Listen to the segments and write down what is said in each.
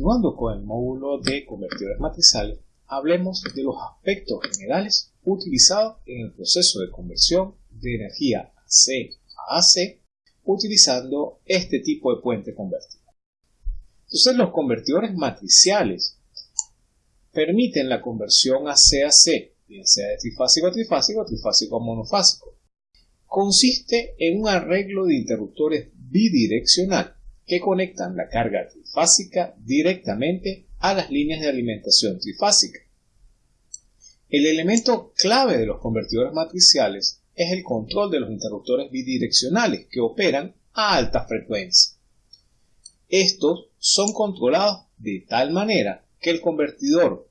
Continuando con el módulo de convertidores matriciales, hablemos de los aspectos generales utilizados en el proceso de conversión de energía AC a AC utilizando este tipo de puente convertido. Entonces los convertidores matriciales permiten la conversión AC-AC, bien sea de trifásico a trifásico trifásico a monofásico. Consiste en un arreglo de interruptores bidireccional que conectan la carga directamente a las líneas de alimentación trifásica. El elemento clave de los convertidores matriciales es el control de los interruptores bidireccionales que operan a alta frecuencia. Estos son controlados de tal manera que el convertidor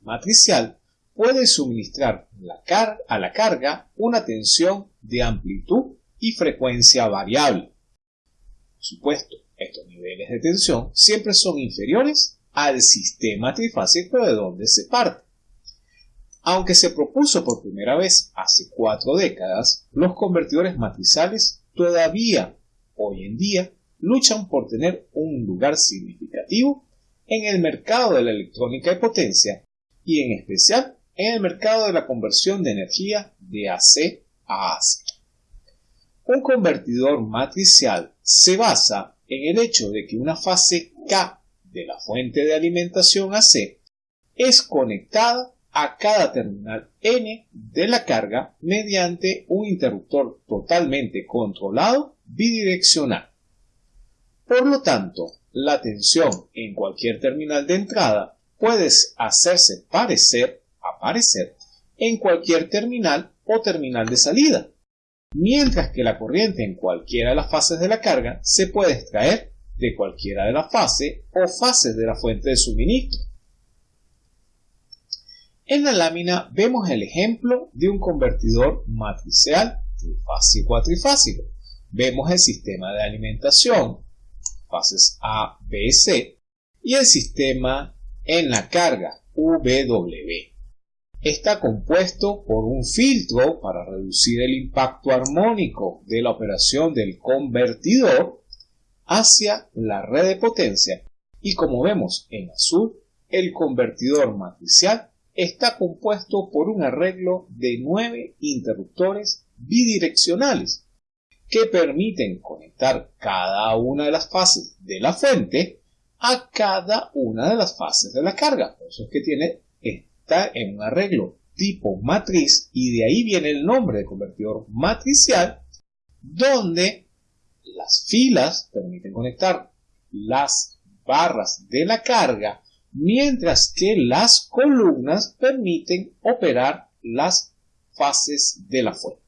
matricial puede suministrar a la carga una tensión de amplitud y frecuencia variable. Por supuesto, estos niveles de tensión siempre son inferiores al sistema trifásico de donde se parte. Aunque se propuso por primera vez hace cuatro décadas, los convertidores matriciales todavía hoy en día luchan por tener un lugar significativo en el mercado de la electrónica de potencia y en especial en el mercado de la conversión de energía de AC a AC. Un convertidor matricial se basa en el hecho de que una fase K de la fuente de alimentación AC es conectada a cada terminal N de la carga mediante un interruptor totalmente controlado bidireccional. Por lo tanto, la tensión en cualquier terminal de entrada puede hacerse parecer, aparecer, en cualquier terminal o terminal de salida, mientras que la corriente en cualquiera de las fases de la carga se puede extraer de cualquiera de las fases o fases de la fuente de suministro. En la lámina vemos el ejemplo de un convertidor matricial trifásico a trifásico. Vemos el sistema de alimentación, fases A, B C, y el sistema en la carga, VW está compuesto por un filtro para reducir el impacto armónico de la operación del convertidor hacia la red de potencia y como vemos en azul, el convertidor matricial está compuesto por un arreglo de nueve interruptores bidireccionales que permiten conectar cada una de las fases de la fuente a cada una de las fases de la carga. Por eso es que tiene en un arreglo tipo matriz y de ahí viene el nombre de convertidor matricial donde las filas permiten conectar las barras de la carga mientras que las columnas permiten operar las fases de la fuente.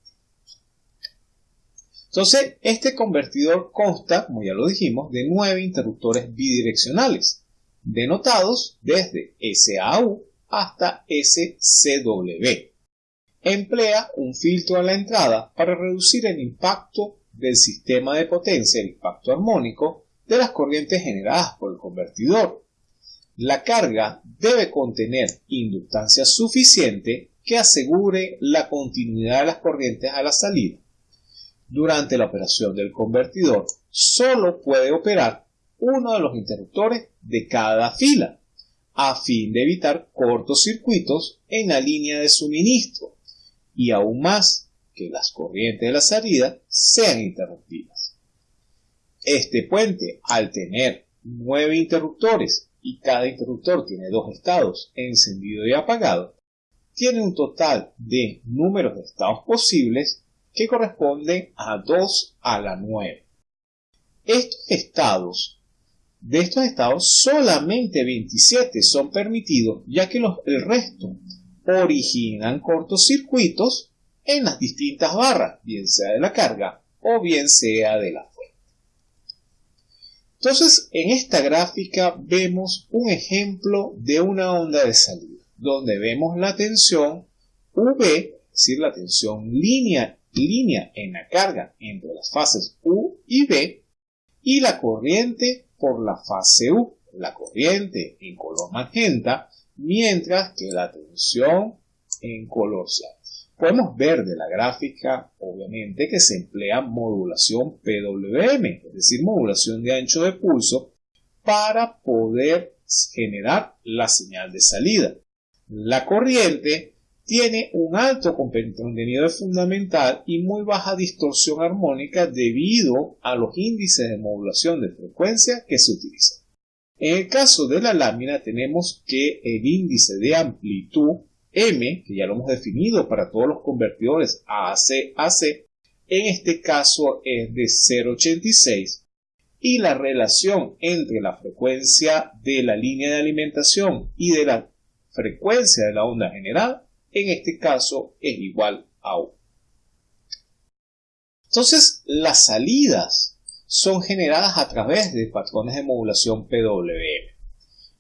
Entonces, este convertidor consta, como ya lo dijimos, de nueve interruptores bidireccionales, denotados desde SAU hasta SCW. Emplea un filtro a la entrada para reducir el impacto del sistema de potencia, el impacto armónico, de las corrientes generadas por el convertidor. La carga debe contener inductancia suficiente que asegure la continuidad de las corrientes a la salida. Durante la operación del convertidor, solo puede operar uno de los interruptores de cada fila a fin de evitar cortocircuitos en la línea de suministro y aún más que las corrientes de la salida sean interrumpidas. Este puente, al tener nueve interruptores y cada interruptor tiene dos estados, encendido y apagado, tiene un total de números de estados posibles que corresponden a 2 a la 9. Estos estados de estos estados, solamente 27 son permitidos, ya que el resto originan cortocircuitos en las distintas barras, bien sea de la carga o bien sea de la fuente. Entonces, en esta gráfica vemos un ejemplo de una onda de salida, donde vemos la tensión V, es decir, la tensión línea, línea en la carga entre las fases U y B, y la corriente por la fase U, la corriente en color magenta, mientras que la tensión en color cian. Podemos ver de la gráfica, obviamente, que se emplea modulación PWM, es decir, modulación de ancho de pulso, para poder generar la señal de salida. La corriente tiene un alto contenido fundamental y muy baja distorsión armónica debido a los índices de modulación de frecuencia que se utilizan. En el caso de la lámina tenemos que el índice de amplitud M, que ya lo hemos definido para todos los convertidores AC-AC, en este caso es de 0,86 y la relación entre la frecuencia de la línea de alimentación y de la frecuencia de la onda general, en este caso es igual a 1. Entonces, las salidas son generadas a través de patrones de modulación PWM.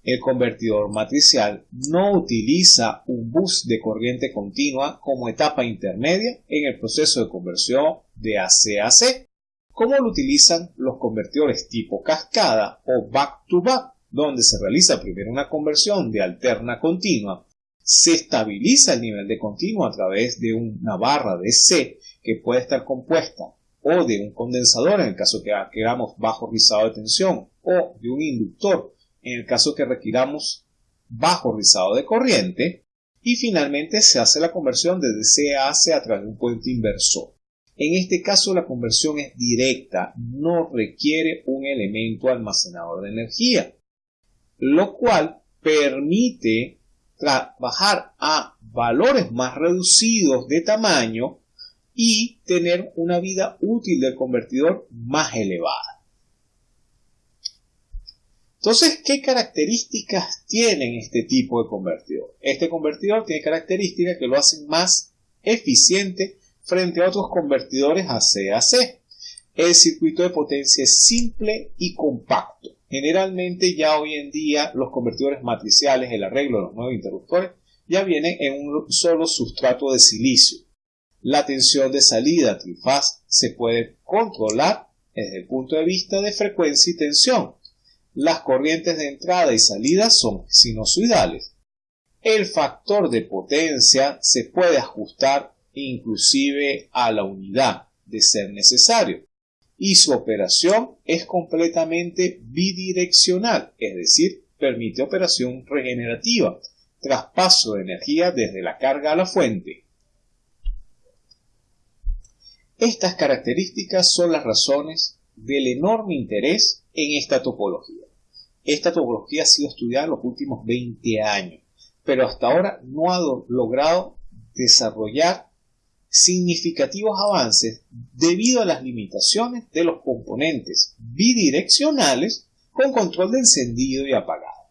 El convertidor matricial no utiliza un bus de corriente continua como etapa intermedia en el proceso de conversión de AC a AC, como lo utilizan los convertidores tipo cascada o back-to-back, donde se realiza primero una conversión de alterna continua, se estabiliza el nivel de continuo a través de una barra de C que puede estar compuesta o de un condensador en el caso que queramos bajo rizado de tensión o de un inductor en el caso que requiramos bajo rizado de corriente, y finalmente se hace la conversión de DC a AC a través de un puente inversor. En este caso la conversión es directa, no requiere un elemento almacenador de energía, lo cual permite trabajar a valores más reducidos de tamaño y tener una vida útil del convertidor más elevada. Entonces, ¿qué características tienen este tipo de convertidor? Este convertidor tiene características que lo hacen más eficiente frente a otros convertidores AC-AC. El circuito de potencia es simple y compacto. Generalmente ya hoy en día los convertidores matriciales, el arreglo de los nuevos interruptores, ya vienen en un solo sustrato de silicio. La tensión de salida trifaz se puede controlar desde el punto de vista de frecuencia y tensión las corrientes de entrada y salida son sinusoidales. El factor de potencia se puede ajustar inclusive a la unidad de ser necesario y su operación es completamente bidireccional, es decir, permite operación regenerativa, traspaso de energía desde la carga a la fuente. Estas características son las razones del enorme interés en esta topología. Esta topología ha sido estudiada en los últimos 20 años, pero hasta ahora no ha logrado desarrollar significativos avances debido a las limitaciones de los componentes bidireccionales con control de encendido y apagado.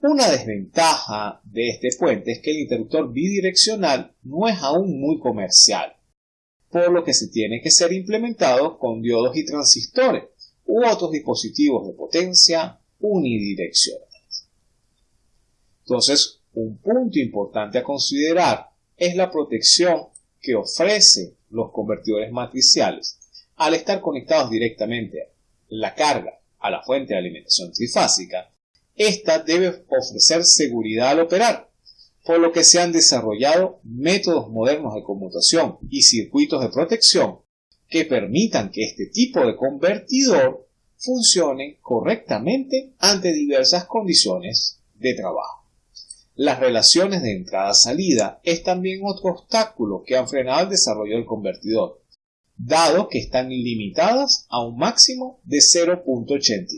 Una desventaja de este puente es que el interruptor bidireccional no es aún muy comercial, por lo que se tiene que ser implementado con diodos y transistores u otros dispositivos de potencia unidireccionales. Entonces, un punto importante a considerar es la protección que ofrecen los convertidores matriciales al estar conectados directamente la carga a la fuente de alimentación trifásica. Esta debe ofrecer seguridad al operar, por lo que se han desarrollado métodos modernos de conmutación y circuitos de protección que permitan que este tipo de convertidor funcione correctamente ante diversas condiciones de trabajo. Las relaciones de entrada-salida es también otro obstáculo que han frenado el desarrollo del convertidor, dado que están limitadas a un máximo de 0.86.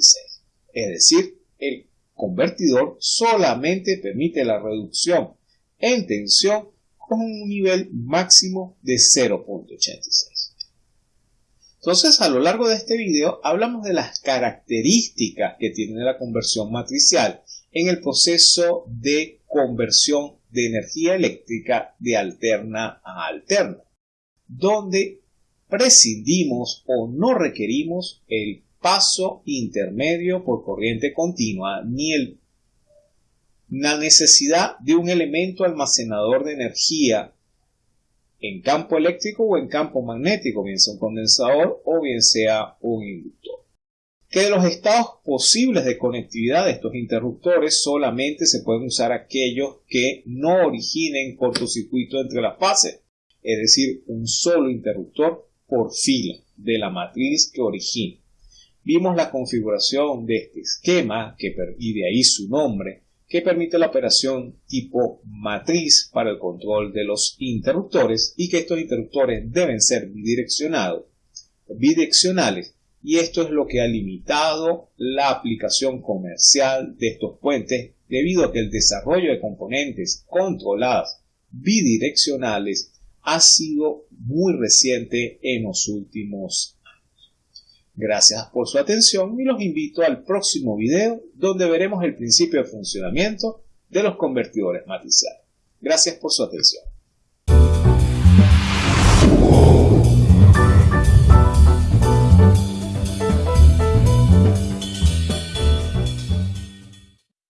Es decir, el convertidor solamente permite la reducción en tensión con un nivel máximo de 0.86. Entonces, a lo largo de este video hablamos de las características que tiene la conversión matricial en el proceso de conversión de energía eléctrica de alterna a alterna, donde prescindimos o no requerimos el paso intermedio por corriente continua ni la necesidad de un elemento almacenador de energía en campo eléctrico o en campo magnético, bien sea un condensador o bien sea un inductor. Que de los estados posibles de conectividad de estos interruptores solamente se pueden usar aquellos que no originen cortocircuito entre las fases, es decir, un solo interruptor por fila de la matriz que origina. vimos la configuración de este esquema que, y de ahí su nombre que permite la operación tipo matriz para el control de los interruptores y que estos interruptores deben ser bidireccionados, bidireccionales y esto es lo que ha limitado la aplicación comercial de estos puentes debido a que el desarrollo de componentes controladas bidireccionales ha sido muy reciente en los últimos Gracias por su atención y los invito al próximo video donde veremos el principio de funcionamiento de los convertidores matriciales. Gracias por su atención.